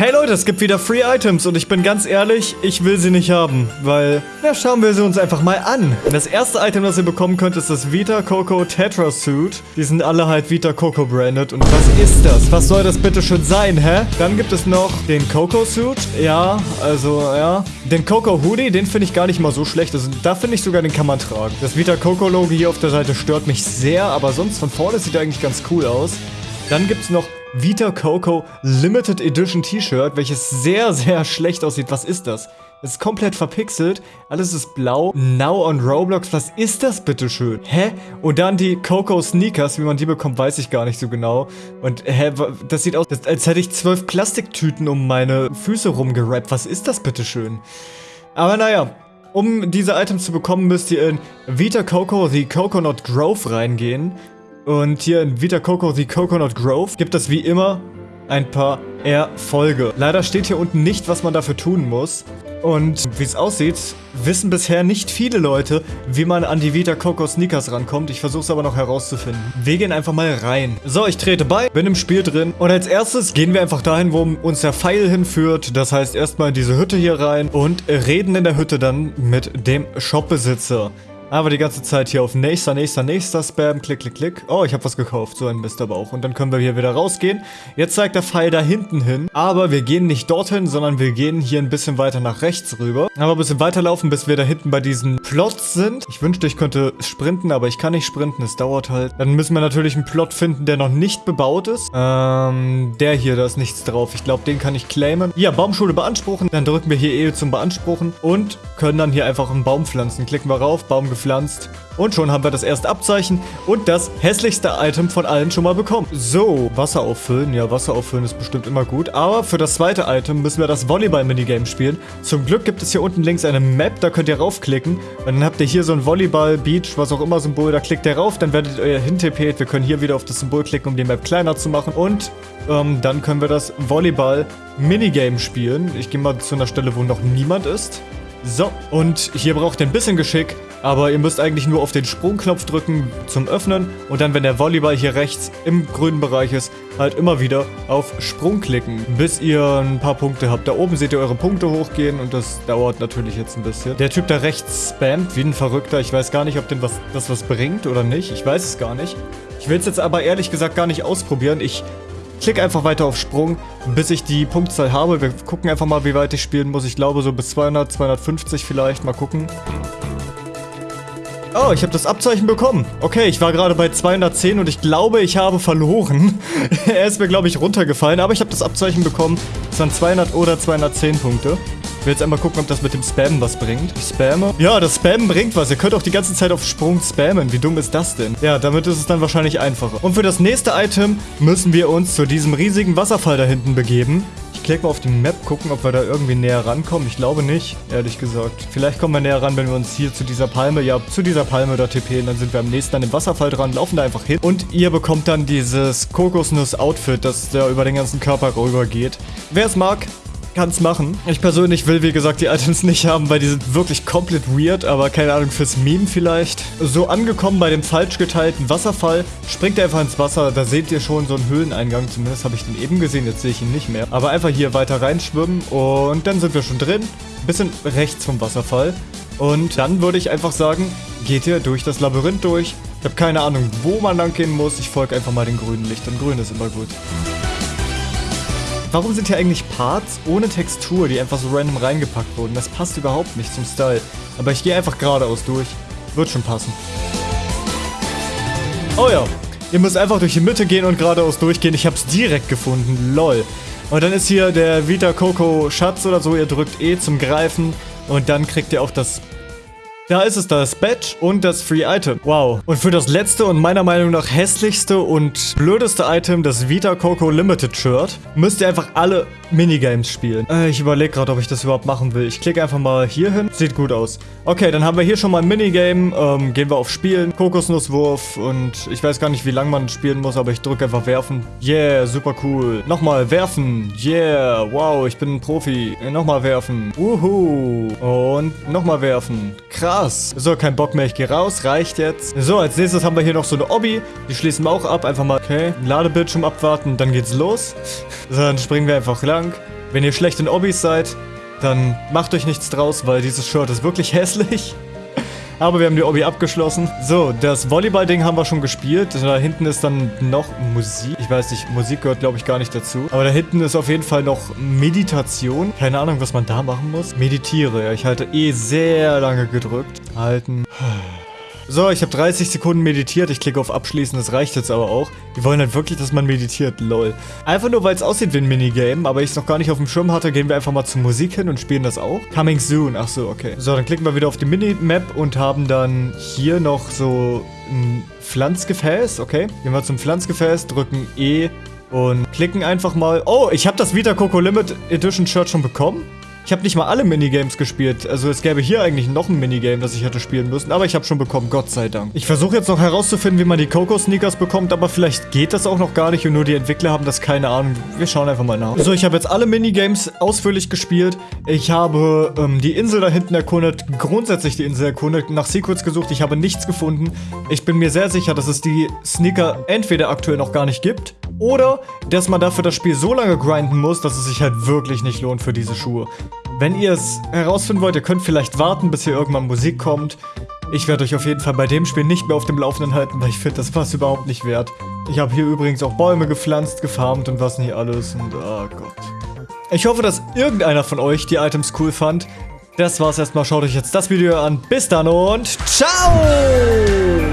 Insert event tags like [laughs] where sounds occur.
Hey Leute, es gibt wieder Free Items und ich bin ganz ehrlich, ich will sie nicht haben, weil, na schauen wir sie uns einfach mal an. Das erste Item, das ihr bekommen könnt, ist das Vita Coco Tetra Suit. Die sind alle halt Vita Coco branded und was ist das? Was soll das bitte schon sein, hä? Dann gibt es noch den Coco Suit, ja, also, ja. Den Coco Hoodie, den finde ich gar nicht mal so schlecht, also, da finde ich sogar, den kann man tragen. Das Vita Coco Logo hier auf der Seite stört mich sehr, aber sonst von vorne sieht er eigentlich ganz cool aus. Dann gibt es noch Vita Coco Limited Edition T-Shirt, welches sehr, sehr schlecht aussieht. Was ist das? Es ist komplett verpixelt. Alles ist blau. Now on Roblox. Was ist das bitte schön? Hä? Und dann die Coco Sneakers. Wie man die bekommt, weiß ich gar nicht so genau. Und hä? Das sieht aus, als hätte ich zwölf Plastiktüten um meine Füße rumgerappt. Was ist das bitte schön? Aber naja, um diese Items zu bekommen, müsst ihr in Vita Coco The Coconut Grove reingehen. Und hier in Vita Coco The Coconut Grove gibt es wie immer ein paar Erfolge. Leider steht hier unten nicht, was man dafür tun muss. Und wie es aussieht, wissen bisher nicht viele Leute, wie man an die Vita Coco Sneakers rankommt. Ich versuche es aber noch herauszufinden. Wir gehen einfach mal rein. So, ich trete bei, bin im Spiel drin. Und als erstes gehen wir einfach dahin, wo uns der Pfeil hinführt. Das heißt erstmal in diese Hütte hier rein und reden in der Hütte dann mit dem Shopbesitzer. Aber die ganze Zeit hier auf nächster, nächster, nächster Spam. Klick, klick, klick. Oh, ich habe was gekauft. So ein Mist aber auch. Und dann können wir hier wieder rausgehen. Jetzt zeigt der Pfeil da hinten hin. Aber wir gehen nicht dorthin, sondern wir gehen hier ein bisschen weiter nach rechts rüber. Aber ein bisschen weiterlaufen, bis wir da hinten bei diesen Plots sind. Ich wünschte, ich könnte sprinten, aber ich kann nicht sprinten. Es dauert halt. Dann müssen wir natürlich einen Plot finden, der noch nicht bebaut ist. Ähm, der hier, da ist nichts drauf. Ich glaube, den kann ich claimen. Ja, Baumschule beanspruchen. Dann drücken wir hier E zum Beanspruchen und können dann hier einfach einen Baum pflanzen. Klicken wir rauf, Baum gepflanzt. Und schon haben wir das erste Abzeichen und das hässlichste Item von allen schon mal bekommen. So, Wasser auffüllen. Ja, Wasser auffüllen ist bestimmt immer gut. Aber für das zweite Item müssen wir das Volleyball-Minigame spielen. Zum Glück gibt es hier unten links eine Map, da könnt ihr raufklicken. Und dann habt ihr hier so ein Volleyball-Beach, was auch immer Symbol. Da klickt ihr rauf, dann werdet ihr hintippet. Wir können hier wieder auf das Symbol klicken, um die Map kleiner zu machen. Und ähm, dann können wir das Volleyball-Minigame spielen. Ich gehe mal zu einer Stelle, wo noch niemand ist. So, und hier braucht ihr ein bisschen Geschick, aber ihr müsst eigentlich nur auf den Sprungknopf drücken zum Öffnen und dann, wenn der Volleyball hier rechts im grünen Bereich ist, halt immer wieder auf Sprung klicken, bis ihr ein paar Punkte habt. Da oben seht ihr eure Punkte hochgehen und das dauert natürlich jetzt ein bisschen. Der Typ da rechts spammt wie ein Verrückter. Ich weiß gar nicht, ob den was, das was bringt oder nicht. Ich weiß es gar nicht. Ich will es jetzt aber ehrlich gesagt gar nicht ausprobieren. Ich Klick einfach weiter auf Sprung, bis ich die Punktzahl habe. Wir gucken einfach mal, wie weit ich spielen muss. Ich glaube so bis 200, 250 vielleicht. Mal gucken. Oh, ich habe das Abzeichen bekommen. Okay, ich war gerade bei 210 und ich glaube, ich habe verloren. [laughs] er ist mir, glaube ich, runtergefallen, aber ich habe das Abzeichen bekommen. Es waren 200 oder 210 Punkte. Ich will jetzt einmal gucken, ob das mit dem Spammen was bringt. Ich spamme. Ja, das Spammen bringt was. Ihr könnt auch die ganze Zeit auf Sprung spammen. Wie dumm ist das denn? Ja, damit ist es dann wahrscheinlich einfacher. Und für das nächste Item müssen wir uns zu diesem riesigen Wasserfall da hinten begeben. Klicke mal auf die Map, gucken, ob wir da irgendwie näher rankommen. Ich glaube nicht, ehrlich gesagt. Vielleicht kommen wir näher ran, wenn wir uns hier zu dieser Palme, ja, zu dieser Palme da tippen. Dann sind wir am nächsten an dem Wasserfall dran, laufen da einfach hin. Und ihr bekommt dann dieses Kokosnuss-Outfit, das da über den ganzen Körper rüber geht. Wer es mag, kann es machen. Ich persönlich will, wie gesagt, die Items nicht haben, weil die sind wirklich komplett weird, aber keine Ahnung, fürs Meme vielleicht. So angekommen bei dem falsch geteilten Wasserfall, springt er einfach ins Wasser, da seht ihr schon so einen Höhleneingang, zumindest habe ich den eben gesehen, jetzt sehe ich ihn nicht mehr. Aber einfach hier weiter reinschwimmen und dann sind wir schon drin, bisschen rechts vom Wasserfall. Und dann würde ich einfach sagen, geht ihr durch das Labyrinth durch. Ich habe keine Ahnung, wo man lang gehen muss, ich folge einfach mal den grünen Lichtern, grün ist immer gut. Warum sind hier eigentlich Parts ohne Textur, die einfach so random reingepackt wurden? Das passt überhaupt nicht zum Style. Aber ich gehe einfach geradeaus durch. Wird schon passen. Oh ja. Ihr müsst einfach durch die Mitte gehen und geradeaus durchgehen. Ich hab's direkt gefunden. Lol. Und dann ist hier der Vita Coco Schatz oder so. Ihr drückt E zum Greifen. Und dann kriegt ihr auch das da ist es das Badge und das Free Item. Wow. Und für das letzte und meiner Meinung nach hässlichste und blödeste Item, das Vita Coco Limited Shirt, müsst ihr einfach alle Minigames spielen. Äh, ich überlege gerade, ob ich das überhaupt machen will. Ich klicke einfach mal hier hin. Sieht gut aus. Okay, dann haben wir hier schon mal ein Minigame. Ähm, gehen wir auf Spielen. Kokosnusswurf und ich weiß gar nicht, wie lange man spielen muss, aber ich drücke einfach werfen. Yeah, super cool. Nochmal werfen. Yeah, wow, ich bin ein Profi. Nochmal werfen. Uhu. Und nochmal werfen. Krass. So, kein Bock mehr. Ich gehe raus. Reicht jetzt. So, als nächstes haben wir hier noch so eine Obby. Die schließen wir auch ab. Einfach mal, okay, Ladebildschirm abwarten. Dann geht's los. [laughs] So, dann springen wir einfach lang. Wenn ihr schlecht in Obbys seid, dann macht euch nichts draus, weil dieses Shirt ist wirklich [laughs] hässlich. Aber wir haben die Obby abgeschlossen. So, das Volleyball-Ding haben wir schon gespielt. Da hinten ist dann noch Musik. Ich weiß nicht, Musik gehört glaube ich gar nicht dazu. Aber da hinten ist auf jeden Fall noch Meditation. Keine Ahnung, was man da machen muss. Meditiere. Ja, ich halte eh sehr lange gedrückt. Halten. So, ich habe 30 Sekunden meditiert. Ich klicke auf Abschließen, das reicht jetzt aber auch. Die wollen halt wirklich, dass man meditiert, lol. Einfach nur, weil es aussieht wie ein Minigame, aber ich es noch gar nicht auf dem Schirm hatte, gehen wir einfach mal zur Musik hin und spielen das auch. Coming soon, ach so, okay. So, dann klicken wir wieder auf die Minimap und haben dann hier noch so ein Pflanzgefäß, okay. Gehen wir zum Pflanzgefäß, drücken E und klicken einfach mal. Oh, ich habe das Vita Coco Limit Edition Shirt schon bekommen. Ich habe nicht mal alle Minigames gespielt. Also es gäbe hier eigentlich noch ein Minigame, das ich hätte spielen müssen. Aber ich habe schon bekommen, Gott sei Dank. Ich versuche jetzt noch herauszufinden, wie man die Coco-Sneakers bekommt. Aber vielleicht geht das auch noch gar nicht und nur die Entwickler haben das keine Ahnung. Wir schauen einfach mal nach. So, ich habe jetzt alle Minigames ausführlich gespielt. Ich habe ähm, die Insel da hinten erkundet. Grundsätzlich die Insel erkundet. Nach Secrets gesucht. Ich habe nichts gefunden. Ich bin mir sehr sicher, dass es die Sneaker entweder aktuell noch gar nicht gibt. Oder, dass man dafür das Spiel so lange grinden muss, dass es sich halt wirklich nicht lohnt für diese Schuhe. Wenn ihr es herausfinden wollt, ihr könnt vielleicht warten, bis hier irgendwann Musik kommt. Ich werde euch auf jeden Fall bei dem Spiel nicht mehr auf dem Laufenden halten, weil ich finde, das war überhaupt nicht wert. Ich habe hier übrigens auch Bäume gepflanzt, gefarmt und was nicht alles und oh Gott. Ich hoffe, dass irgendeiner von euch die Items cool fand. Das war's erstmal. Schaut euch jetzt das Video an. Bis dann und ciao!